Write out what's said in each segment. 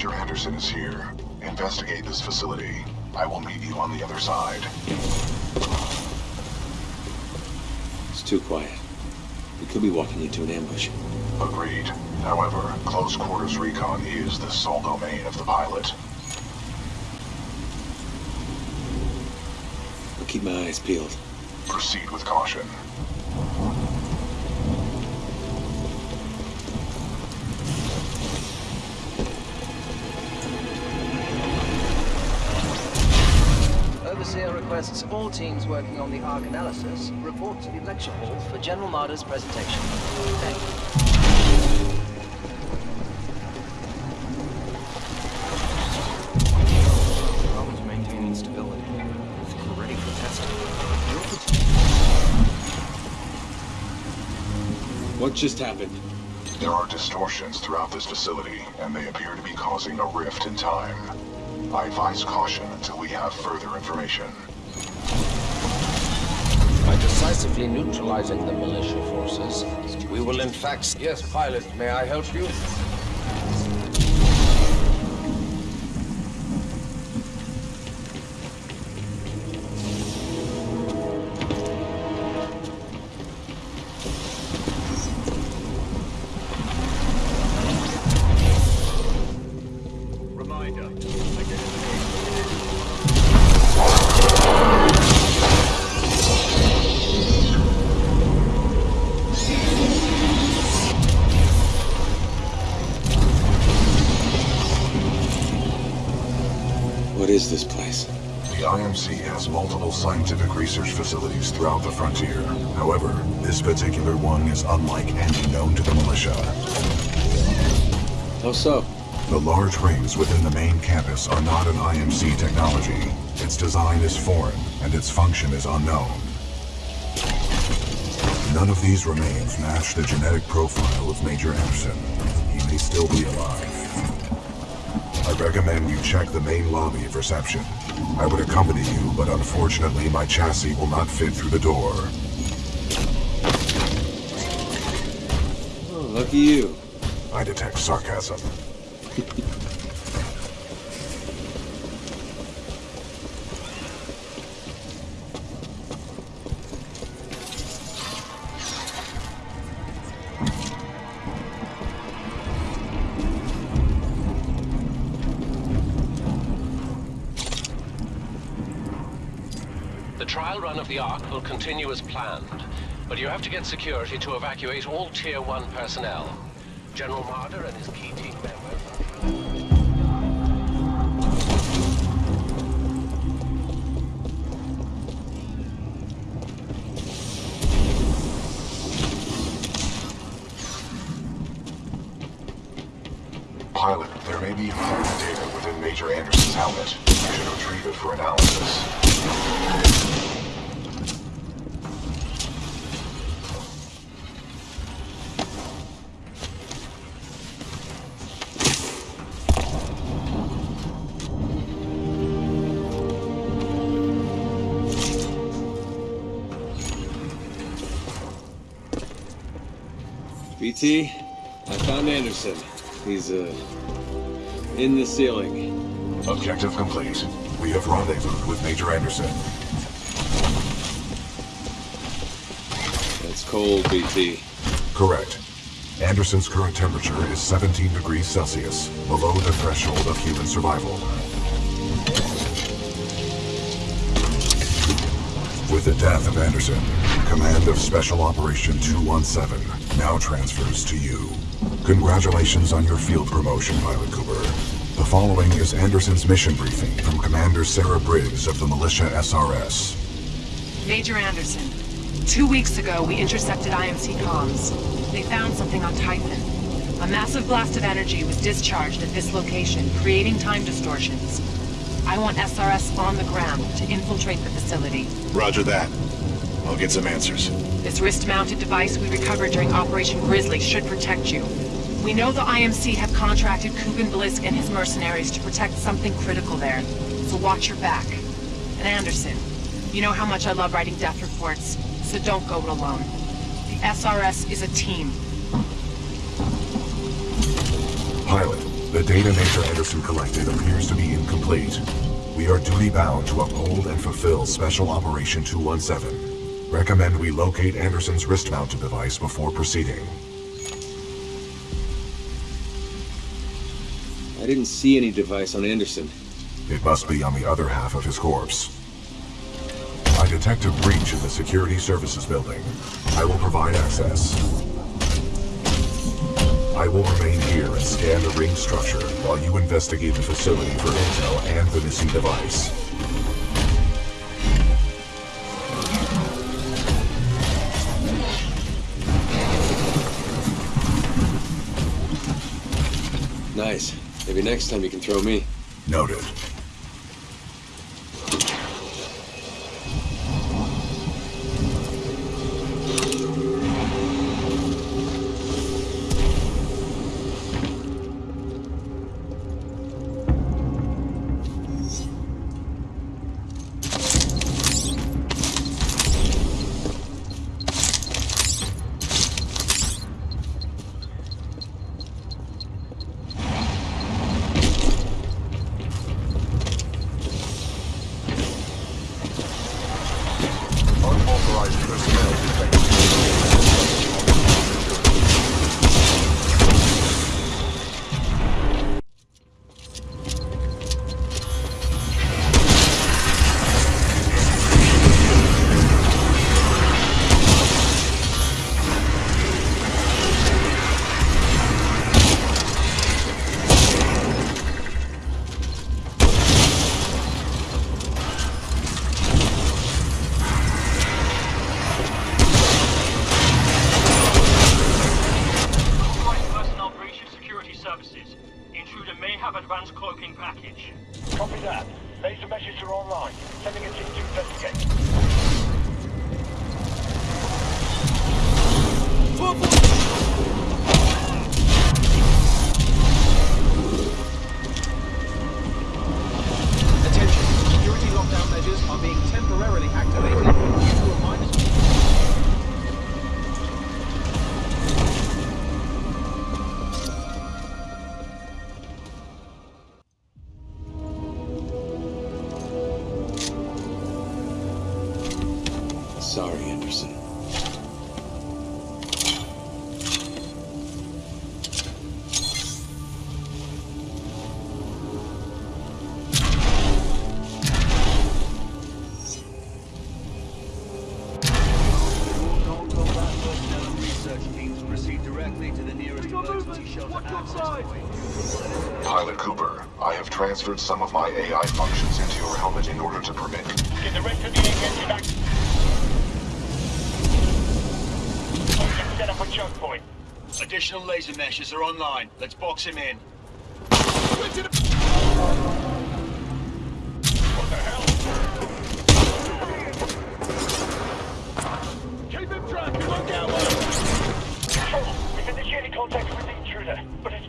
Major Anderson is here. Investigate this facility. I will meet you on the other side. It's too quiet. We could be walking into an ambush. Agreed. However, close quarters recon is the sole domain of the pilot. I'll keep my eyes peeled. Proceed with caution. Requests all teams working on the Ark analysis report to the lecture hall for General Marder's presentation. Thank you. Problems maintaining stability. I ready for testing. What just happened? There are distortions throughout this facility, and they appear to be causing a rift in time. I advise caution until we have further information. Decisively neutralizing the militia forces, we will in fact... Yes, pilot, may I help you? What is this place? The IMC has multiple scientific research facilities throughout the frontier. However, this particular one is unlike any known to the militia. How so? The large rings within the main campus are not an IMC technology. Its design is foreign, and its function is unknown. None of these remains match the genetic profile of Major Anderson. He may still be alive. I recommend you check the main lobby of reception. I would accompany you, but unfortunately my chassis will not fit through the door. Oh, lucky you. I detect sarcasm. the Ark will continue as planned, but you have to get security to evacuate all Tier 1 personnel. General Marder and his key team members... Pilot, there may be important data within Major Anderson's helmet. You should retrieve it for analysis. BT, I found Anderson. He's, uh, in the ceiling. Objective complete. We have rendezvoused with Major Anderson. That's cold, BT. Correct. Anderson's current temperature is 17 degrees Celsius, below the threshold of human survival. With the death of Anderson, command of Special Operation 217 now transfers to you. Congratulations on your field promotion, Pilot Cooper. The following is Anderson's mission briefing from Commander Sarah Briggs of the Militia SRS. Major Anderson, two weeks ago we intercepted IMC comms. They found something on Titan. A massive blast of energy was discharged at this location, creating time distortions. I want SRS on the ground to infiltrate the facility. Roger that. I'll get some answers. This wrist-mounted device we recovered during Operation Grizzly should protect you. We know the IMC have contracted Kuben Blisk and his mercenaries to protect something critical there, so watch your back. And Anderson, you know how much I love writing death reports, so don't go it alone. The SRS is a team. Pilot, The data Major Anderson collected appears to be incomplete. We are duty-bound to uphold and fulfill Special Operation 217. Recommend we locate Anderson's wrist-mounted device before proceeding. I didn't see any device on Anderson. It must be on the other half of his corpse. I detect a breach in the security services building. I will provide access. I will remain here and scan the ring structure while you investigate the facility for intel and the missing device. Nice. Maybe next time you can throw me. Noted. Pilot Cooper, I have transferred some of my AI functions into your helmet in order to permit Get the rest of the engine back. Engine set up a choke point. Additional laser meshes are online. Let's box him in. What the hell? Keep him tracked. Look out. Control, we've initiated contact with intruder, but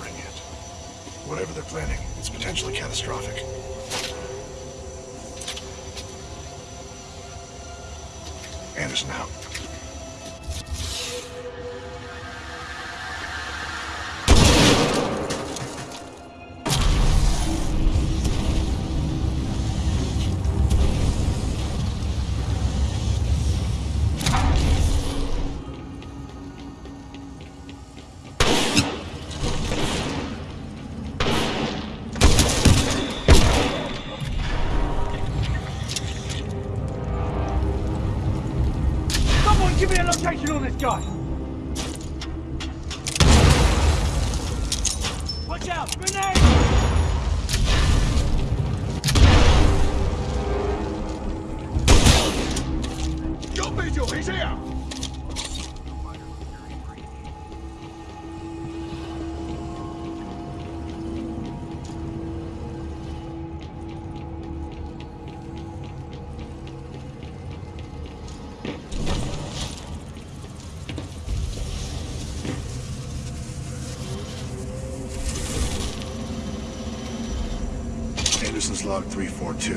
it. Whatever they're planning, it's potentially catastrophic. Anderson out. Location on this guy! Watch out! Grenade! Log 342.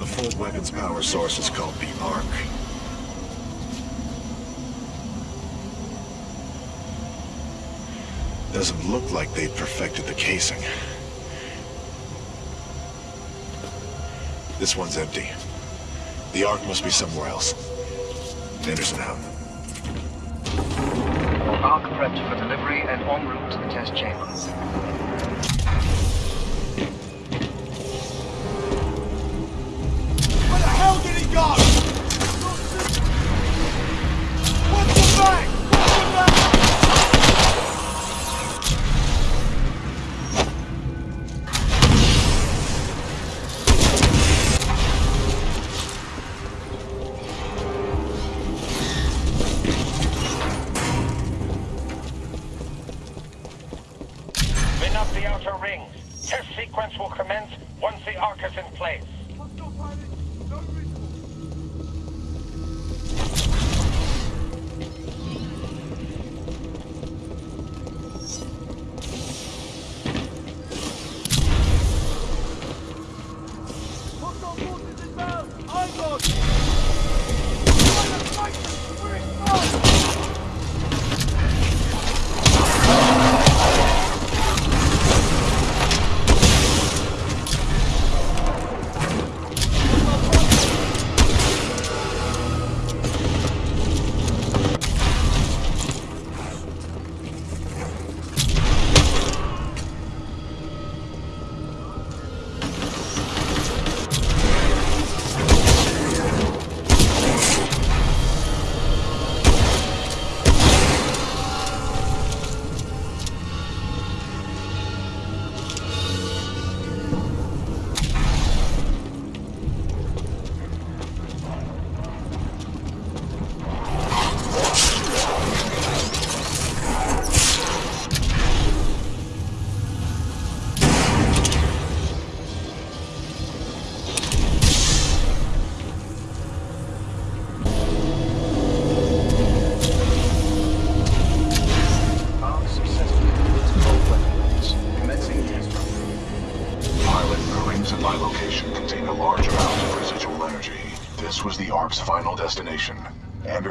The fold weapons power source is called the Ark. Doesn't look like they've perfected the casing. This one's empty. The Ark must be somewhere else. Anderson out. Ark prepped for delivery and en route to the test chamber.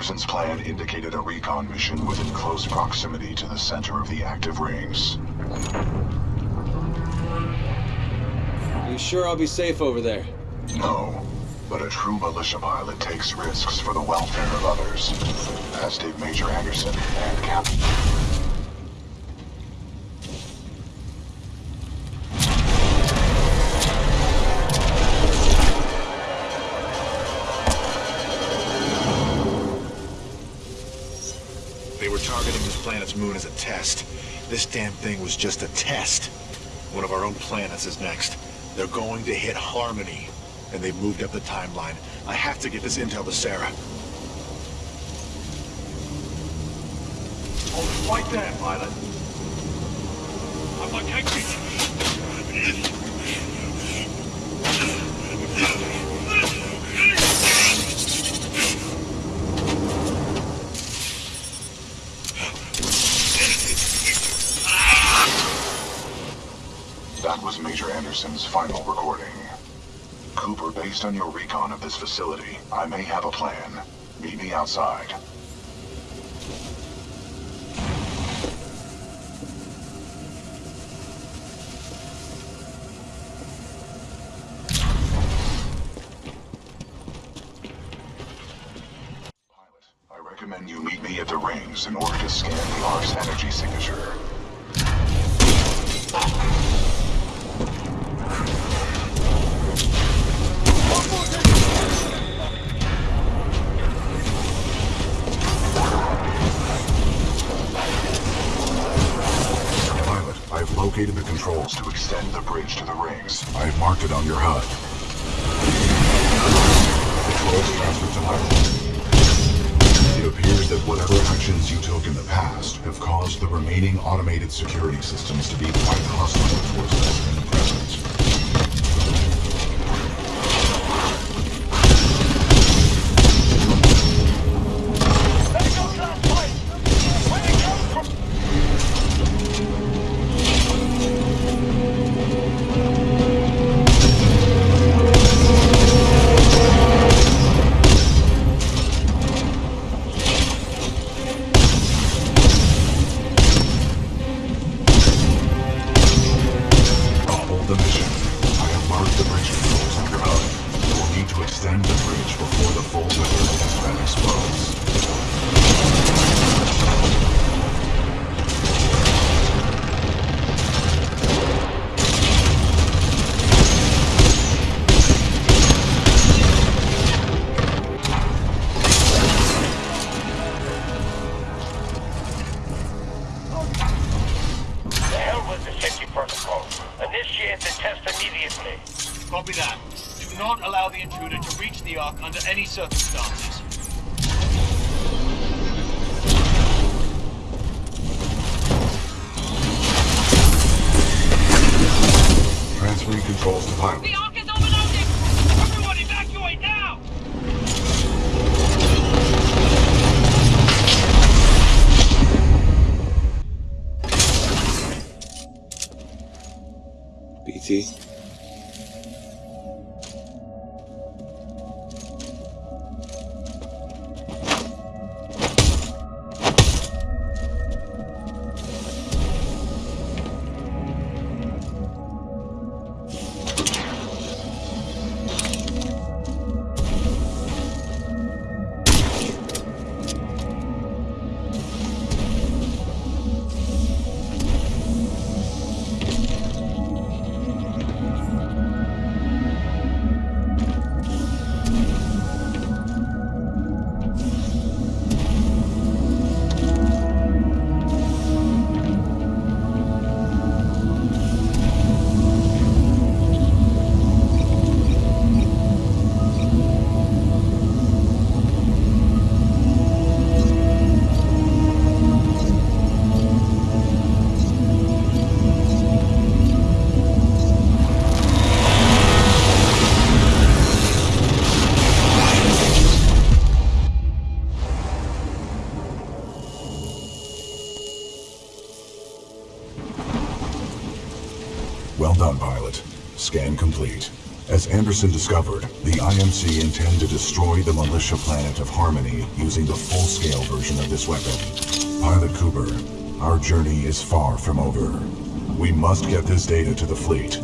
Anderson's plan indicated a recon mission within close proximity to the center of the active rings. You sure I'll be safe over there? No, but a true militia pilot takes risks for the welfare of others, as did Major Anderson and Captain. This moon as a test. This damn thing was just a test. One of our own planets is next. They're going to hit Harmony. And they've moved up the timeline. I have to get this intel to Sarah. Right there, pilot. I'm located. Anderson's final recording. Cooper, based on your recon of this facility, I may have a plan. Meet me outside. Pilot, I recommend you meet me at the rings in order to scan the Ark's energy signature. I've located the controls to extend the bridge to the rings. I've marked it on your HUD. It appears that whatever actions you took in the past have caused the remaining automated security systems to be quite hostile towards us controls to pilot. The Ark is! Everyone evacuate now! BT. Anderson discovered, the IMC intend to destroy the militia planet of Harmony using the full-scale version of this weapon. Pilot Cooper, our journey is far from over. We must get this data to the fleet